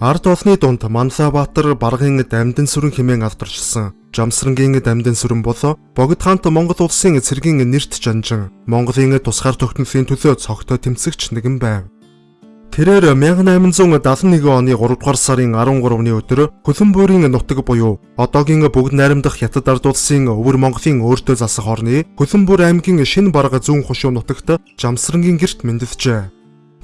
Ард олны дунд Манлабаатар баргын дамдын сүрэн хэмээн авдарчсан. Жамсрангийн дамдын сүрэн болоо Богд хаант Монгол улсын цэргийн нэрт жанжин Монголын тусгаар тогтнолын төлөө цогтой тэмцэгч нэгэн байв. Тэрээр 1871 оны 3 дугаар сарын 13-ны өдөр Хөлбөмбөрийн нутаг буюу одоогийн бүгд найрамдах Хятад ард улсын өвөр Монголын өөртөө засах орны Хөлбөмбөр аймгийн шинэ барга зүүн хошуу нутагт Жамсрангийн герт мэндэлжээ.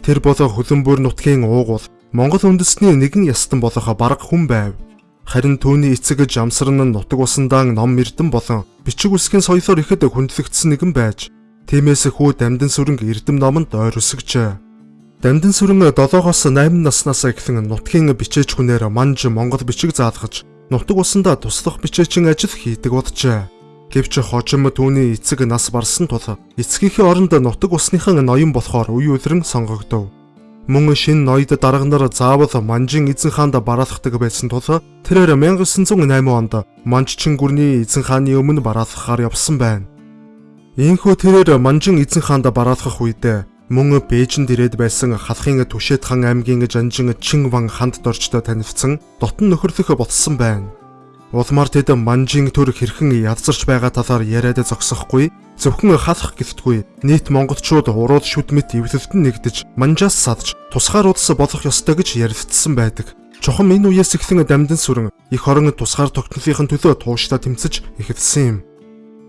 Тэр болоо Хөлбөмбөр нутгийн уугуул Монгол үндэсний нэгэн ястан болох барга хүн байв. Харин түүний эцэг Жамсран нь нутаг усандаа ном эрдэн болон бичиг үсгийн соёлоор ихэд хүндлэгдсэн нэгэн байж тиймээс хүү дамдын сүрэнг эрдэм номонд ойр өсгөжээ. Дамдын сүрэн 7-оос 8 наснаас эхлэн нутгийн бичээч хүнээр манж Монгол бичиг заалгаж нутаг усандаа туслах бичээчин ажил хийдэг боджээ. Гэвч хожим түүний эцэг нас барсан тул эцгийнхээ оронд нутаг усныхан ноён болохоор үе үлрэн сонгогдов. Мөн шин ноёд дарга нар заавал Манжин эзэн хаанд бараалхдаг байсан тул тэрээр 1908 онд Манччин гүрний эзэн хааны өмнө бараалхахаар явсан байна. Ийхүү тэрээр Манжин эзэн хаанд бараалхах үед мөн Бээжинд ирээд байсан халахын Түшэт хан аймгийн жанжин Чин Ван ханд дорчтой танилцсан дотн нөхөрлөх болсон байна. Улмаар тэд манжийн төр хэрхэн ядсарч байгаа талаар яриад зогсохгүй зөвхөн халах гэлтгүй нийт монголчууд урууд шүдмэт эвлэлтэнд нэгдэж манжаас садж тусгаар улс болох ёстой гэж ярилцсан байдаг. Чухам энэ үеэс эхлэн дамдын сүрэн их орон тусгаар тогтнолын төлөө тууштай тэмцэж эхэлсэн юм.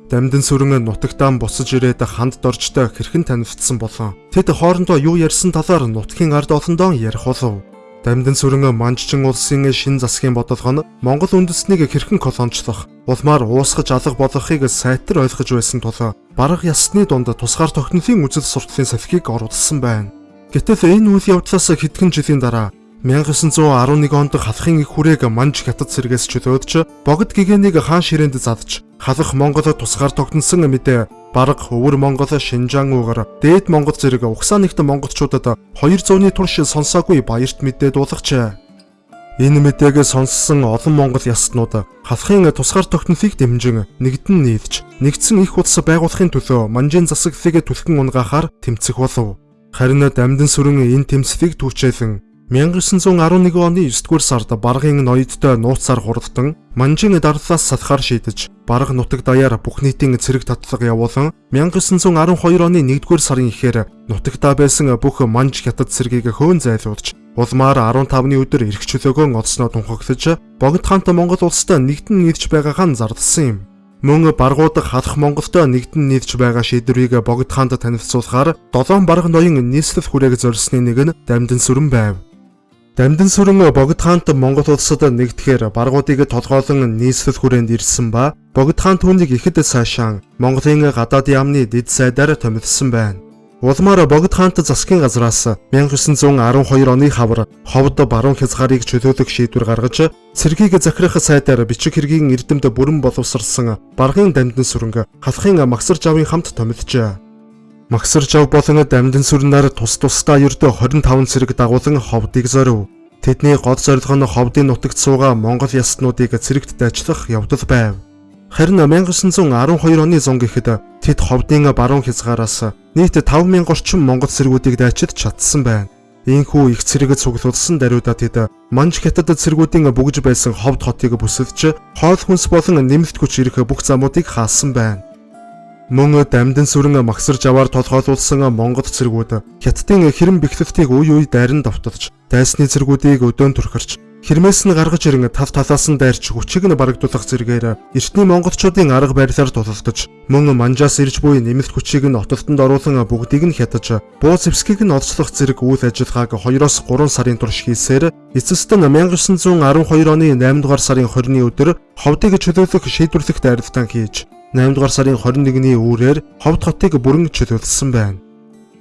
Дамдын сүрэн нутагтаан босож ирээд ханд доржтой хэрхэн танилцсан болон тэд хоорондоо юу ярьсан талаар нутгийн ард олондоо ярих болов. Дамдын сүрэн Манччин улсын шин засгийн бодлого нь Монгол үндэснийг хэрхэн колончлох, улмаар уусгаж алга болгохыг сайтар ойлгож байсан тул бараг ясны дунд тусгаар тогтнолын үзэл сурталын салхийг оруулсан байна. Гэтэл энэ үйл явдлаас хэдхэн жилийн дараа 1911 онд халахын их хүрээг Манж хятад сэргээс чөлөөдж богд гэгэнийг хаан ширээнд задж халах Монгол тусгаар тогтносон мэдээ бараг өвөр Монгол Шинжаан уугаар дээд Монгол зэрэг угсаа нэгт монголчуудад 200-ны турш сонсоогүй баярт мэдээ дуулгачээ. Энэ мэдээг сонссон олон монгол ястнууд халахын тусгаар тогтнолыг дэмжин нэгдэн нийлж нэгдсэн их улс байгуулахын төлөө манжийн засаглалыг түлхэн унгахаар тэмцэх болов. Харин дамдын сүрэн энэ тэмцлийг түүчээлэн 1911 оны 9-р сард баргын ноёдтой нууцаар хурдтан манжин дарлаас салахаар шийдэж бараг нутаг даяар бүх нийтийн цэрэг татлага явуулан 1912 оны 1-р сарын ихээр нутагтаа байсан бүх манж хятад цэргийг хөөн зайлуулж улмаар 15-ны өдөр эрх чөлөөгөө олсноо тунхаглаж богд хаант Монгол улстай нэгдэн нийлж байгаагаа зардсан юм. Мөн баргуудах халах Монголтой нэгдэн нийлж байгаа шийдвэрийг богд хаанд танилцуулахаар долоон бараг ноён нийслэл хүрээг зорьсны нэг нь дамдын сүрэн байв. Дамдын сүрэн богд хаант Монгол улсад нэгдэхээр баргуудыг толгоолон нийслэл хүрээнд ирсэн ба богд хаан түүнийг ихэд сайшаан Монголын гадаадын яамны дэд сайдаар томилсон байна. Улмаар богд хаант засгийн газраас 1912 оны хавар ховд баруун хязгаарыг чөлөөлөх шийдвэр гаргаж цэргийг захирах сайдаар бичиг хэргийн эрдэмт бүрэн боловсрсан баргын дамдын сүрэнг халахын магсар жавын хамт томилжээ. Магсар жав болон дамдын сүрнээр тус тусдаа ердөө 25 цэрэг дагуулan ховдыг зорив. Тэдний гол зорилго нь ховдын нутагт суугаа Монгол ястнуудыг цэрэгт дайчлах явдал байв. Харин 1912 оны зун гэхэд тэд ховдын баруун хязгаараас нийт 5000 орчим монгол цэргүүдийг дайчид чадсан байна. Ийхүү их цэрэг цуглуулсан даруйда тэд Манж хятад цэргүүдийн бүгж байсан ховд хотыг бүсэлж хоол хүнс болон нэмэлт хүч ирэх бүх замуудыг хаасан байна. Мөн дамдын сүрэн магсарж аваар толгойлуулсан Монгол цэргүүд хятадын хэрэм бэхлэлтийг үе үе дайран давталж дайсны цэргүүдийг өдөөн түрхэрч хэрмээс нь гаргаж ирэн тав талаас нь дайрч хүчийг нь барагдуулах зэрэгээр эртний монголчуудын арга барилаар тулалдаж мөн манжаас ирж буй нэмэлт хүчийг нь отолтонд оруулан бүгдийг нь хятаж буу зэвсгийг нь олцлох зэрэг үйл ажиллагааг 2-оос 3 сарын турш хийсээр эцэст нь 1912 оны 8 дугаар сарын 20-ны өдөр ховдыг чөлөөлөх шийдвэрлэх дайралтан хийж 8 дугаар сарын 21-ний үүрээр Ховд хотыг бүрэн чөлөөлсөн байна.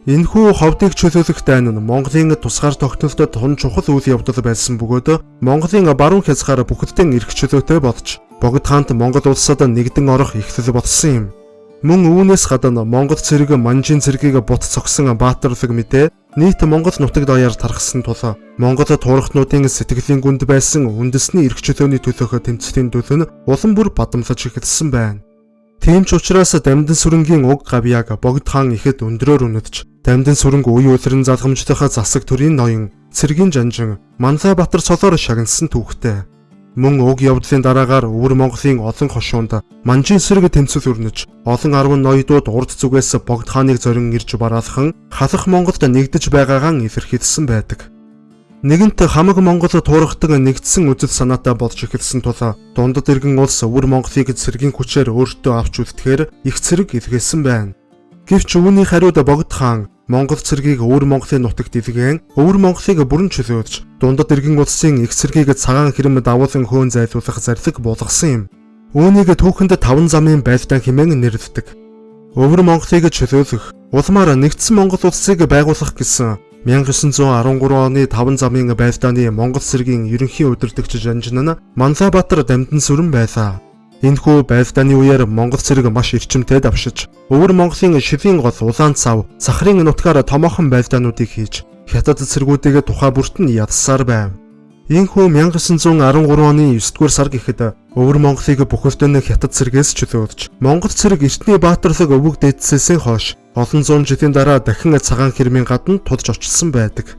Энэхүү ховдыг чөлөөлөх дайн нь Монголын тусгаар тогтнолтод тун чухал үйл явдал байсан бөгөөд Монголын баруун хязгаар бүхэлдээ эрх чөлөөтэй болж богд хаант Монгол улсад нэгдэн орох ихлэл болсон юм. Мөн үүнээс гадна Монгол цэрэг манжин цэргийг бут цогсон баатарлаг мэдээ нийт Монгол нутаг даяар тархсан тул Монгол туурхтнуудын сэтгэлийн гүнд байсан үндэсний эрх чөлөөний төлөөх тэмцлийн төлөө нь улам бүр бадамлаж эхэлсэн байна. Тийм ч учраас Дамдын сүрэнгийн уг гавьяаг Богд хаан ихэд өндрөөр үнэдж Дамдын сүрэнг үе үлрэн залгамжтайхаа засаг төрийн ноён Цэргийн жанжин Манлай Батар цолоор шагнасан түүхтэй. Мөн уг явдлын дараагаар Өвөр Монголын олон хошуунд манжин сэрэг тэмцэл өрнөж олон арван ноёдууд урд зүгээс Богд хааныг зорин ирж бараалхан халах Монголд нэгдэж байгаагаан илэрхийлсэн байдаг. Нэгэнт хамаг Монгол туурахдаг нэгдсэн үзэл санаатай болж эхэлсэн тул дундад иргэн улс өвөр Монголыг цэргийн хүчээр өөртөө авч үлдэхээр их цэрэг илгээсэн байна. Гэвч үүний хариуд Богд хаан Монгол цэргийг өвөр Монголын нутагт илгээн өвөр Монголыг бүрэн чөлөөлж дундад иргэн улсын их цэргийг цагаан хэрэм давуулан хөөн зайлуулах зарлиг болгосон юм. Үүнийг түүхэнд таван замын байлдаан хэмээн нэрлэдэг. Өвөр Монголыг чөлөөлөх, улмаар нэгдсэн Монгол улсыг байгуулах гэсэн 1913 оны 5 замын байлдааны Монгол цэргийн ерөнхий удирдагч Жанжин нь Манлайбаатар дамдын сүрэн байлаа. Энэхүү байлдааны үеэр Монгол цэрэг маш эрчимтэй давшиж, өвөр Монголын шивийн гол улаан цав, сахарын нутгаар томоохон байлдаануудыг хийж, хятад цэргүүдийг тухай бүрт нь ядсаар байв. Ийхүү 1913 оны 9 дугаар сар гэхэд өвөр Монголыг бүхэлдэн хятад цэргээс чөлөөлж Монгол цэрэг эртний баатарлаг өвөг дээдсээсээ хойш олон зуун жилийн дараа дахин цагаан хэрмийн гадна тулж очсон байдаг.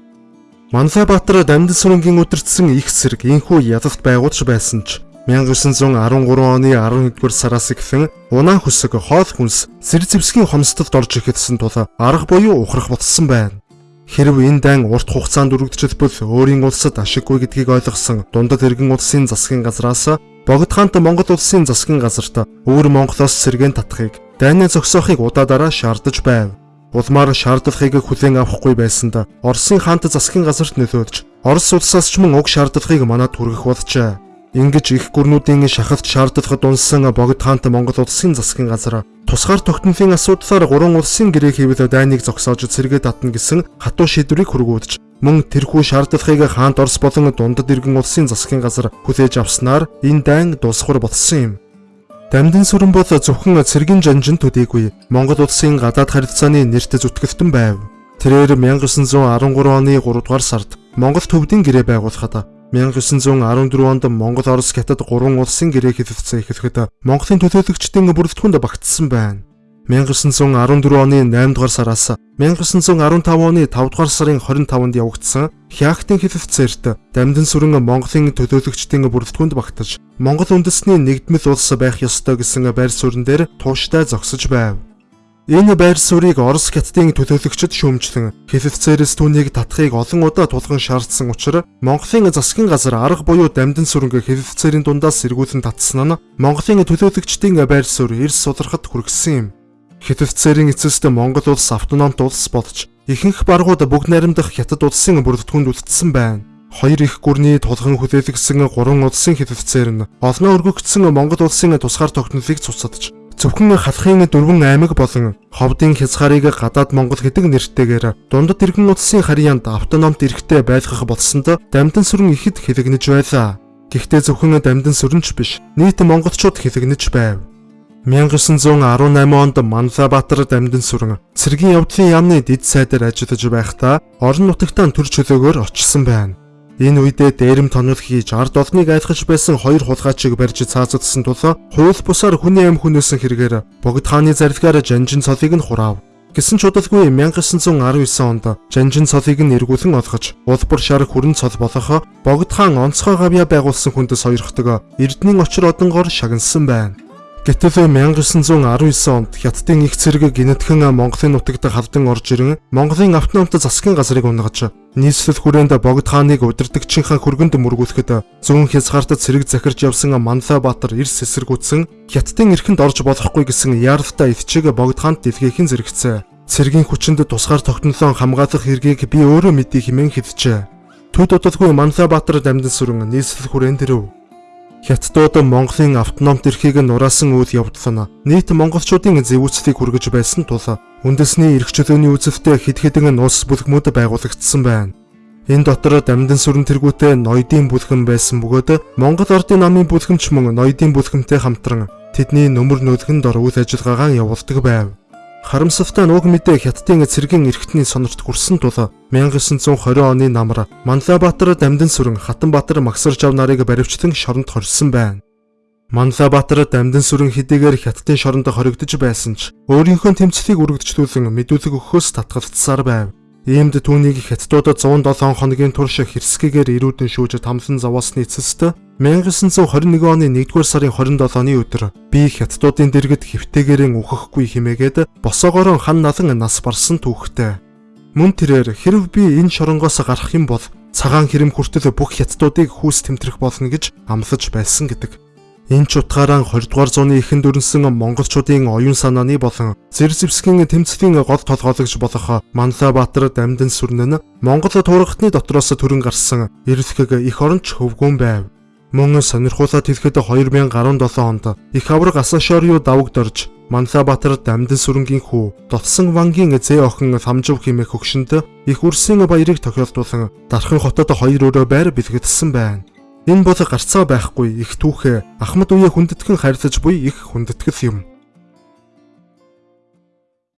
Манлай Баатар Дамдын сүрэнгийн үдирдсэн их цэрэг ийхүү ядалт байгуулж байсан ч 1913 оны 11 дугаар сараас эхлэн унаа хөсөг хоол хүнс сэр зэвсгийн хомсдод орж ихэдсэн тул арга буюу ухрах болсон байна. Хэрв энэ дан урт хугацаанд үргэлжлэлбэл өөрийн улсад ашиггүй гэдгийг ойлгосон дундад иргэн улсын засгийн газраас Богд хаант Монгол улсын засгийн газарт өвөр Монголоос сэргэн татахыг дайны зогсоохыг удаадараа шаардаж байв. Улмаар шаардлагыг хүлээн авахгүй байсанд Оросын хаант засгийн газарт нөлөөлж Орос улсаас ч мөн уг шаардлагыг манад хүргэх болжээ. Ингэж их гүрнүүдийн шахалт шаардлагад унсан Богд хаант Монгол улсын засгийн газар тусгаар тогтнолын асуудлаар гурван улсын гэрээ хийвэл дайныг зогсоож цэргээ татна гэсэн хатуу шийдвэрийг хүргүүлж мөн тэрхүү шаардлагыг хаант Орос болон дундад иргэн улсын засгийн газар хүлээж авснаар энэ дайн дуусхур болсон юм. Дамдын сүрэн бол зөвхөн цэргийн жанжин төдийгүй Монгол улсын гадаад харилцааны нэрт зүтгэлтэн байв. Тэрээр 1913 оны 3 дугаар сард Монгол төвдийн гэрээ байгуулахад 1914 онд Монгол Орос хятад гурван улсын гэрээ хэлэлцээ эхлэхэд Монголын төлөөлөгчдийн бүрэлдэхүүнд багтсан байна. 1914 оны 8 дугаар сараас 1915 оны 5 дугаар сарын 25-нд явагдсан Хяхтын хэлэлцээрт Дамдын сүрэн Монголын төлөөлөгчдийн бүрэлдэхүүнд багтаж Монгол үндэсний нэгдмэл улс байх ёстой гэсэн байр суурин дээр тууштай зогсож байв. Энэ байр суурийг Орос хятадын төлөөлөгчд шүүмжлэн хэлэлцээрээс түүнийг татахыг олон удаа тулган шаардсан учраас Монголын засгийн газар арга буюу дамдын сүрэнг хэлэлцээрийн дундаас сэргүүлэн татсан нь Монголын төлөөлөгчдийн байр суурь эрс сулрахад хүргэсэн юм. Хэлэлцээрийн эцэст Монгол улс автономт улс болж ихэнх баргууд бүгд найрамдах хятад улсын бүрэлдэхүүнд үлдсэн байна. Хоёр их гүрний тулган хүлээлгсэн гурван улсын хэлэлцээр нь олноо өргөгдсөн Монгол улсын тусгаар тогтнолыг цуцсадж Зөвхөн халахын дөрвөн аймаг болон ховдын хязгаарыг гадаад Монгол гэдэг нэртэйгээр дундад иргэн улсын харьяанд автономт эрхтэй байлгах болсонд дамдын сүрэн ихэд хэлэгнэж байлаа. Гэхдээ зөвхөн дамдын сүрэнч биш, нийт монголчууд хэлэгнэж байв. 1918 онд Манлайбаатар дамдын сүрэн цэргийн явдлын яамны дид сайдаар ажиллаж байхдаа орон нутагтаа төр чөлөөгөөр очсон байна. Энэ үедээ дээрэм тонол хийж ард олныг айлгаж байсан хоёр хулгайчийг барьж цаацдсан тул хууль бусаар хүний амь хүнээсэн хэрэгээр Богд хааны зарилгаар Жанжин цолыг нь хураав. Гэсэн ч удалгүй 1919 онд Жанжин цолыг нь эргүүлэн олгож улбар шар хүрэн цол болох Богд хаан онцгой гавья байгуулсан хүндэс хоёрхдаг Эрдэнийн очир одонгоор шагнасан байна. Гэтэл 1919 онд Хятадын их цэрэг гинэтхэн Монголын нутагт халдан орж ирэн Монголын автономт засгийн газрыг унгаж нийслэл хүрээнд Богд хааныг удирдагчийнхаа хөргөнд мөргүүлэхэд зүүн хязгаартад цэрэг захирч явсан Манлай Баатар эрс эсэргүүцсэн Хятадын эрхэнд орж болохгүй гэсэн яаралтай итчиг Богд хаанд дэлгэхийн зэрэгцээ. Цэргийн хүчинд тусгаар тогтнолоо хамгаалах хэргийг би өөрөө мэдээ хэмээн хэлжээ. Төд удалгүй Манлай Баатар дамжин сүрэн нийслэл хүрээнд ирэв. Хятадууд Монголын автономт эрхийг нураасан үйл явдал нь нийт монголчуудын зэвүүцлийг хүргэж байсан тул үндэсний эрх чөлөөний үзэвтэй хэд хэдэн улс бүлгмүүд байгуулагдсан байна. Энэ дотор дамдын сүрэн тэргүүтээ ноёдын бүлгэн байсан бөгөөд Монгол Ордын намын бүлгэмч мөн ноёдын бүлгэмтэй хамтран тэдний нөмөр нөлгөн дор үйл ажиллагаагаа явуулдаг байв. Харамсалтай нь уг мэдээ Хятадын цэргийн эрхтний сонорт хүрсэн тул 1920 оны намар Манлайбаатар дамдын сүрэн Хатанбаатар Магсаржав нарыг баривчлан шоронд хорьсон байна. Манлабаатар дамдын сүрэн хэдийгээр хятадын шоронд хоригдож байсан ч өөрийнхөө тэмцлийг үргэлжлүүлэн мэдүүлэг өгөхөөс татгалцсаар байв. Иймд түүнийг хятадуудад 107 хоногийн турш хэрсгэгээр ирүүдэн шүүж тамлан зовоосны эцэст 1921 оны 1-р сарын 27-ны өдөр би хятадуудын дэргэд хэвтээгээрэн үхэхгүй химээгээд босоогоор хан налан нас барсан түүхтэй. Мөн тэрээр хэрв би энэ шоронгоос гарах юм бол цагаан хэрэм хүртэл бүх хятадуудыг хүүс тэмтрэх болно гэж амлаж байсан гэдэг. Энэ ч утгаараа 20 дугаар зууны эхэнд өрнсөн монголчуудын оюун санааны болон зэр зэвсгийн тэмцлийн гол толгойлогч болох Манлабаатар дамдын сүрэн нь Монгол туурхтны дотроос төрөн гарсан эрэлхэг их оронч хөвгүүн байв. Мөн сонирхуулаад хэлэхэд 2017 онд их авраг Асашорио давагд орж Манлабаатар дамдын сүрэнгийн хүү Дотсон Вангийн зээ охин Ламжив хэмээх хөгшөнд их үрсийн баярыг тохиолдуулан Дархан хотод хоёр өрөө байр бэлгэлсэн байна. Энэ бол гарцаа байхгүй их түүхээ Ахмад үе хүндэтгэн харилцаж буй их хүндэтгэл юм.